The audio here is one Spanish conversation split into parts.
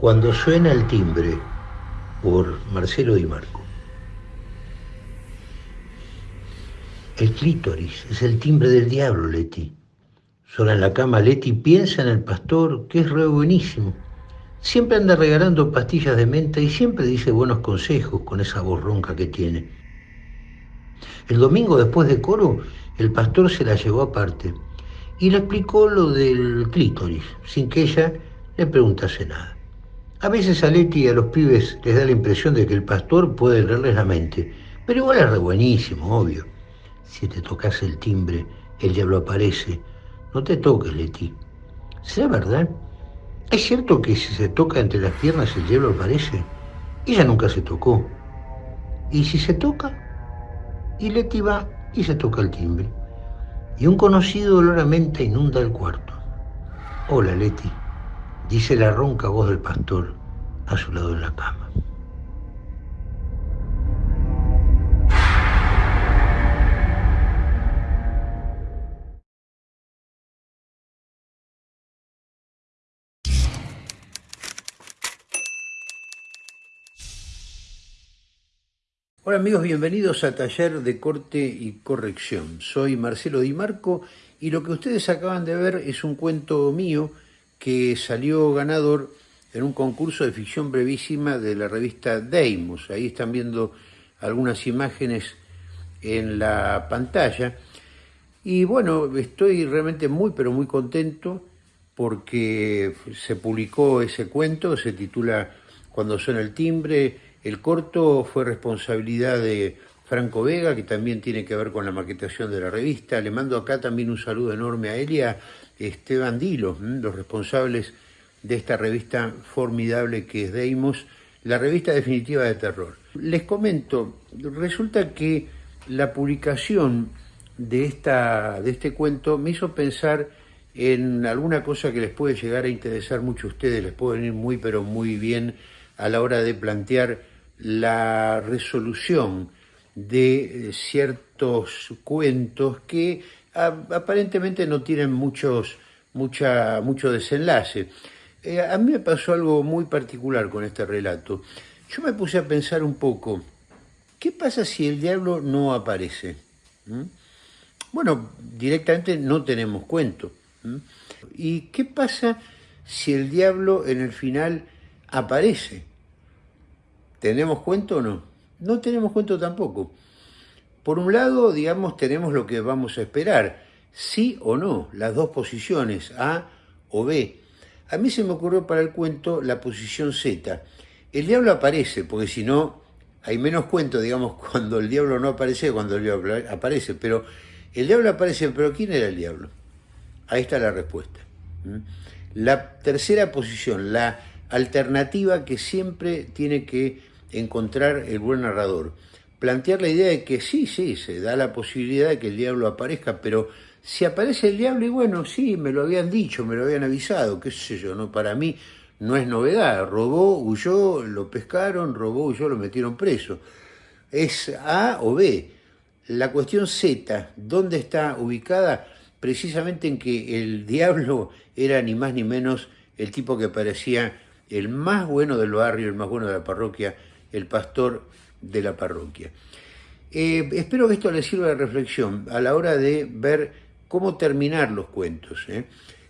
Cuando suena el timbre, por Marcelo Di Marco. El clítoris es el timbre del diablo, Leti. Sola en la cama, Leti piensa en el pastor, que es re buenísimo. Siempre anda regalando pastillas de menta y siempre dice buenos consejos con esa voz ronca que tiene. El domingo después de coro, el pastor se la llevó aparte y le explicó lo del clítoris, sin que ella le preguntase nada. A veces a Leti y a los pibes les da la impresión de que el pastor puede leerles la mente, pero igual es re buenísimo, obvio. Si te tocas el timbre, el diablo aparece. No te toques, Leti. ¿Será verdad? ¿Es cierto que si se toca entre las piernas el diablo aparece? Ella nunca se tocó. ¿Y si se toca? Y Leti va y se toca el timbre. Y un conocido olor a menta inunda el cuarto. Hola, Leti, dice la ronca voz del pastor a su lado en la cama. Hola amigos, bienvenidos a Taller de Corte y Corrección. Soy Marcelo Di Marco y lo que ustedes acaban de ver es un cuento mío que salió ganador en un concurso de ficción brevísima de la revista Deimos. Ahí están viendo algunas imágenes en la pantalla. Y bueno, estoy realmente muy pero muy contento porque se publicó ese cuento, se titula Cuando suena el timbre, el corto fue responsabilidad de Franco Vega, que también tiene que ver con la maquetación de la revista. Le mando acá también un saludo enorme a él y a Esteban Dilo, los responsables de esta revista formidable que es Deimos, la revista definitiva de terror. Les comento, resulta que la publicación de, esta, de este cuento me hizo pensar en alguna cosa que les puede llegar a interesar mucho a ustedes, les puede venir muy pero muy bien a la hora de plantear la resolución de eh, ciertos cuentos que aparentemente no tienen muchos, mucha, mucho desenlace. Eh, a mí me pasó algo muy particular con este relato. Yo me puse a pensar un poco, ¿qué pasa si el diablo no aparece? ¿Mm? Bueno, directamente no tenemos cuento. ¿Mm? ¿Y qué pasa si el diablo en el final aparece? ¿Tenemos cuento o no? No tenemos cuento tampoco. Por un lado, digamos, tenemos lo que vamos a esperar, sí o no, las dos posiciones, A o B. A mí se me ocurrió para el cuento la posición Z. El diablo aparece, porque si no, hay menos cuento, digamos, cuando el diablo no aparece, cuando el diablo aparece. Pero el diablo aparece, pero ¿quién era el diablo? Ahí está la respuesta. La tercera posición, la alternativa que siempre tiene que encontrar el buen narrador. Plantear la idea de que sí, sí, se da la posibilidad de que el diablo aparezca, pero si aparece el diablo, y bueno, sí, me lo habían dicho, me lo habían avisado, qué sé yo, no para mí no es novedad. Robó, huyó, lo pescaron, robó, huyó, lo metieron preso. Es A o B. La cuestión Z, ¿dónde está ubicada? Precisamente en que el diablo era ni más ni menos el tipo que parecía el más bueno del barrio, el más bueno de la parroquia, el pastor de la parroquia. Eh, espero que esto les sirva de reflexión a la hora de ver cómo terminar los cuentos. ¿eh?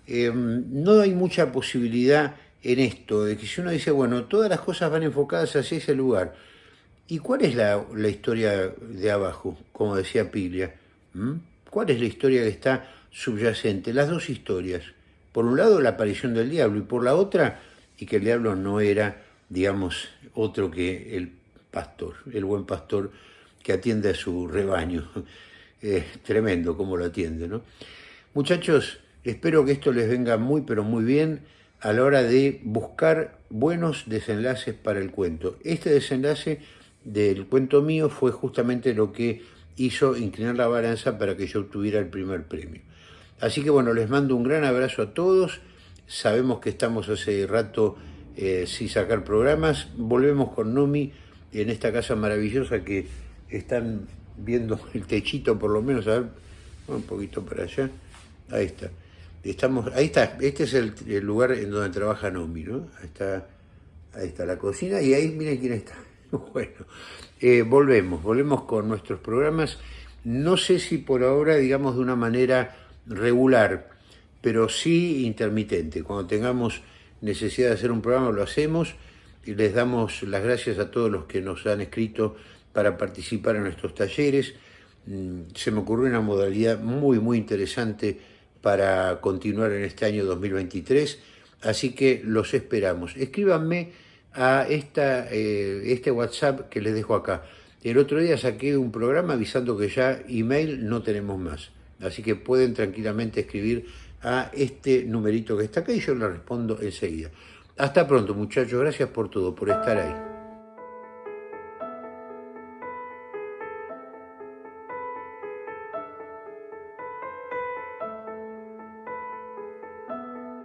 Eh, no hay mucha posibilidad en esto, de que si uno dice, bueno, todas las cosas van enfocadas hacia ese lugar, ¿y cuál es la, historia de abajo, como decía Piglia? ¿Mm? ¿Cuál es la historia que está subyacente? Las dos historias. Por un lado, la aparición del diablo, y por la otra, y que el diablo no era digamos, otro que el pastor, el buen pastor que atiende a su rebaño. Es tremendo cómo lo atiende, ¿no? Muchachos, espero que esto les venga muy, pero muy bien a la hora de buscar buenos desenlaces para el cuento. Este desenlace del cuento mío fue justamente lo que hizo inclinar la balanza para que yo obtuviera el primer premio. Así que bueno, les mando un gran abrazo a todos. Sabemos que estamos hace rato eh, sin sacar programas. Volvemos con Numi en esta casa maravillosa que están viendo el techito por lo menos, a ver, un poquito para allá, ahí está. Estamos, ahí está, este es el, lugar en donde trabaja Nomi, ¿no? Ahí está Ahí está la cocina y ahí miren quién está. Bueno, eh, volvemos, volvemos con nuestros programas. No sé si por ahora, digamos, de una manera regular, pero sí intermitente. Cuando tengamos necesidad de hacer un programa lo hacemos les damos las gracias a todos los que nos han escrito para participar en nuestros talleres. Mm, se me ocurrió una modalidad muy, muy interesante para continuar en este año 2023, así que los esperamos. Escríbanme a esta, eh, este WhatsApp que les dejo acá. El otro día saqué un programa avisando que ya email no tenemos más, así que pueden tranquilamente escribir a este numerito que está acá y yo le respondo enseguida. Hasta pronto muchachos, gracias por todo, por estar ahí.